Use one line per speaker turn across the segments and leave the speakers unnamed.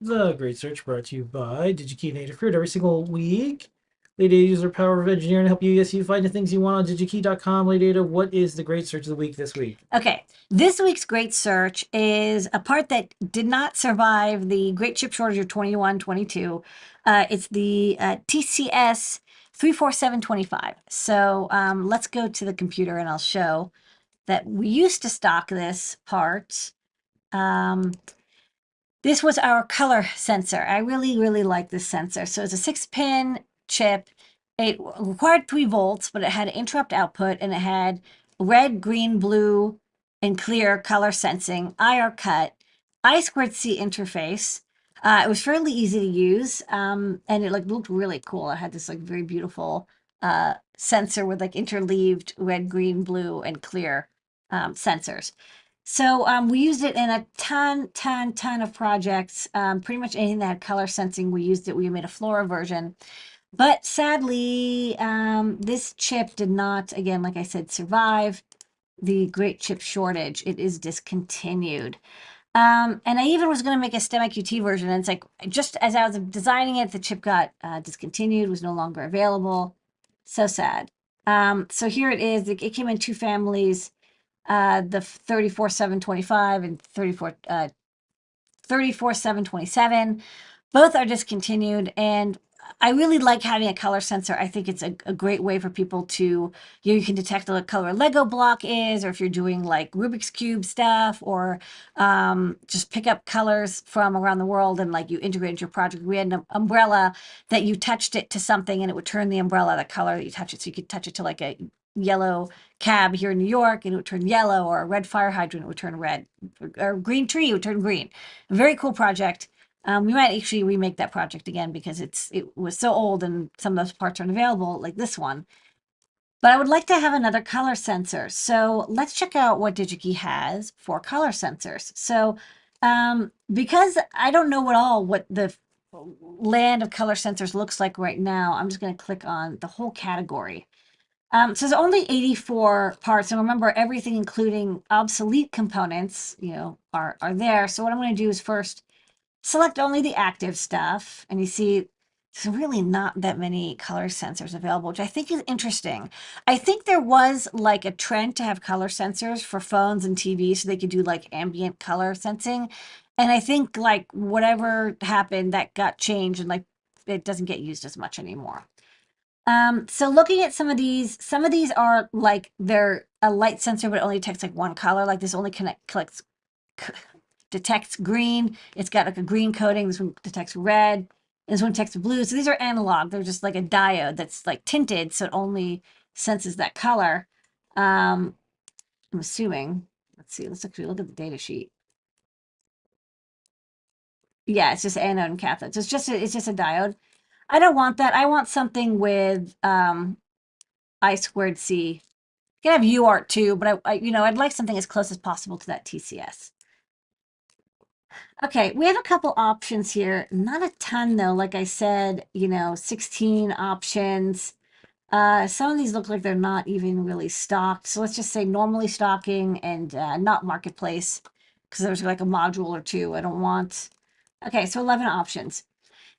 The Great Search brought to you by DigiKey and Adafruit every single week. Lady Ada uses her power of engineering to help you yes you find the things you want on digikey.com. Lady Ada, what is the Great Search of the week this week?
Okay, this week's Great Search is a part that did not survive the Great Chip Shortage of 21 22. Uh, it's the uh, TCS 34725. So um, let's go to the computer and I'll show that we used to stock this part. Um, this was our color sensor. I really, really like this sensor. So it's a six pin chip. It required three volts, but it had interrupt output and it had red, green, blue, and clear color sensing, IR cut, I squared C interface. Uh, it was fairly easy to use, um, and it like looked really cool. It had this like very beautiful uh, sensor with like interleaved red, green, blue, and clear um, sensors. So um, we used it in a ton, ton, ton of projects. Um, pretty much anything that had color sensing, we used it. We made a Flora version. But sadly, um, this chip did not, again, like I said, survive the great chip shortage. It is discontinued. Um, and I even was going to make a STEMMA QT version. And it's like, just as I was designing it, the chip got uh, discontinued, was no longer available. So sad. Um, so here it is. It, it came in two families uh, the 34 725 and 34 uh, 34 727 both are discontinued and I really like having a color sensor. I think it's a, a great way for people to, you, know, you can detect what color Lego block is, or if you're doing like Rubik's Cube stuff, or um, just pick up colors from around the world and like you integrate into your project. We had an umbrella that you touched it to something and it would turn the umbrella the color that you touch it. So you could touch it to like a yellow cab here in New York and it would turn yellow or a red fire hydrant it would turn red or green tree would turn green. A very cool project. Um, we might actually remake that project again because it's it was so old and some of those parts aren't available like this one. But I would like to have another color sensor. So let's check out what DigiKey has for color sensors. So um, because I don't know at all what the land of color sensors looks like right now, I'm just going to click on the whole category. Um, so there's only 84 parts, and remember everything, including obsolete components, you know, are, are there. So what I'm going to do is first select only the active stuff, and you see there's really not that many color sensors available, which I think is interesting. I think there was like a trend to have color sensors for phones and TV so they could do like ambient color sensing. And I think like whatever happened that got changed and like it doesn't get used as much anymore. Um, so looking at some of these, some of these are like they're a light sensor, but only detects like one color. Like this only connect collects detects green. It's got like a green coating. This one detects red. This one detects blue. So these are analog. They're just like a diode that's like tinted, so it only senses that color. Um, I'm assuming. Let's see. Let's actually look at the data sheet. Yeah, it's just anode and cathode. So it's just a, it's just a diode. I don't want that. I want something with um, I squared C. You can have UART too, but I, I, you know, I'd like something as close as possible to that TCS. Okay, we have a couple options here. Not a ton though. Like I said, you know, 16 options. Uh, some of these look like they're not even really stocked. So let's just say normally stocking and uh, not marketplace because there's like a module or two I don't want. Okay, so 11 options.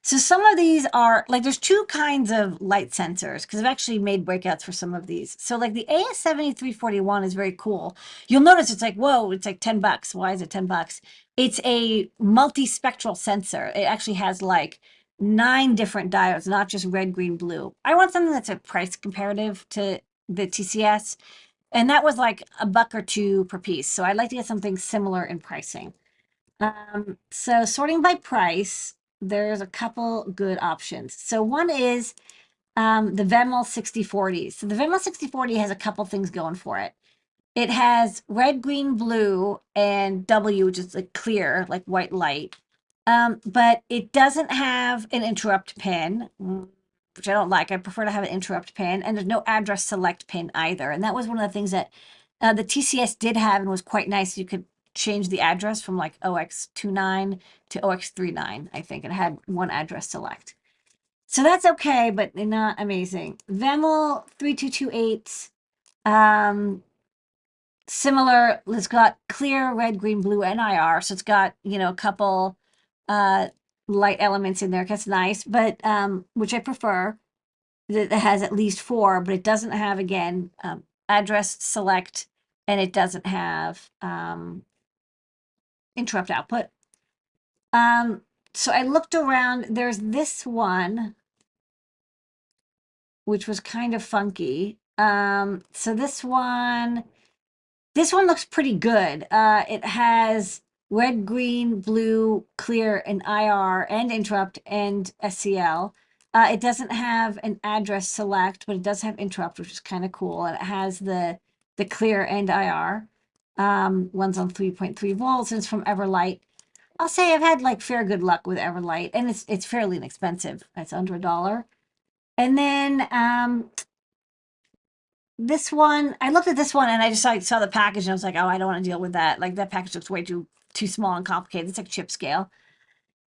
So some of these are like there's two kinds of light sensors because I've actually made breakouts for some of these. So like the AS7341 is very cool. You'll notice it's like, whoa, it's like 10 bucks. Why is it 10 bucks? It's a multispectral sensor. It actually has like nine different diodes, not just red, green, blue. I want something that's a price comparative to the TCS. And that was like a buck or two per piece. So I'd like to get something similar in pricing. Um, so sorting by price, there's a couple good options. So one is um, the VEML 6040. So the VEML 6040 has a couple things going for it. It has red, green, blue, and W, which is like clear, like white light. Um, but it doesn't have an interrupt pin, which I don't like. I prefer to have an interrupt pin, and there's no address select pin either. And that was one of the things that uh, the TCS did have and was quite nice. You could change the address from like OX29 to OX39, I think. It had one address select. So that's okay, but not amazing. VEML 3228, um, similar, it's got clear, red, green, blue, NIR. So it's got, you know, a couple uh, light elements in there. That's nice, but um, which I prefer. That that has at least four, but it doesn't have again um, address select, and it doesn't have um, interrupt output. Um, so I looked around. There's this one, which was kind of funky. Um, so this one, this one looks pretty good. Uh, it has red, green, blue, clear, and IR, and interrupt, and SCL. Uh, it doesn't have an address select, but it does have interrupt, which is kind of cool. And it has the the clear and IR. Um, one's on 3.3 volts, and it's from Everlight. I'll say I've had like fair good luck with Everlight, and it's it's fairly inexpensive. It's under a dollar. And then um, this one, I looked at this one and I just saw, saw the package and I was like, oh, I don't want to deal with that. Like that package looks way too too small and complicated. It's like chip scale.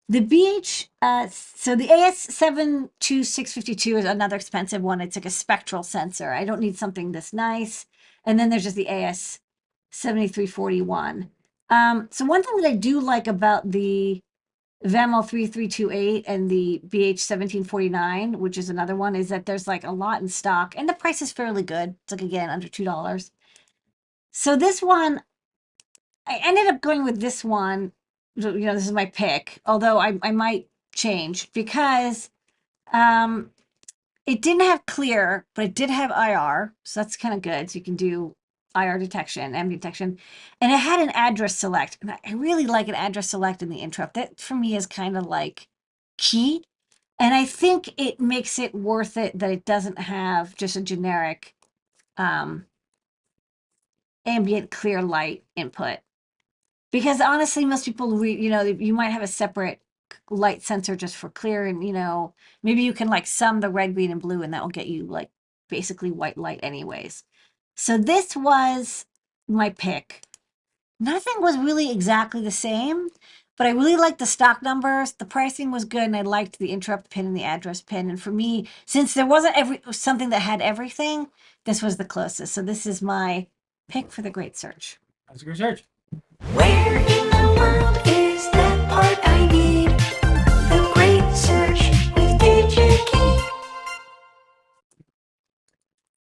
The BH, uh, so the AS72652 is another expensive one. It's like a spectral sensor. I don't need something this nice. And then there's just the AS7341. Um, so one thing that I do like about the VEML 3328 and the BH1749, which is another one, is that there's like a lot in stock and the price is fairly good. It's like, again, under $2. So this one, I ended up going with this one. You know, this is my pick, although I, I might change because um, it didn't have clear, but it did have IR. So that's kind of good. So you can do IR detection, ambient detection, and it had an address select. And I really like an address select in the interrupt. That for me is kind of like key. And I think it makes it worth it that it doesn't have just a generic um, ambient clear light input. Because honestly, most people, you know, you might have a separate light sensor just for clear, and you know, maybe you can like sum the red, green, and blue, and that will get you like basically white light, anyways. So this was my pick. Nothing was really exactly the same, but I really liked the stock numbers. The pricing was good, and I liked the interrupt pin and the address pin. And for me, since there wasn't every something that had everything, this was the closest. So this is my pick for the great search.
That's a good search.
Where in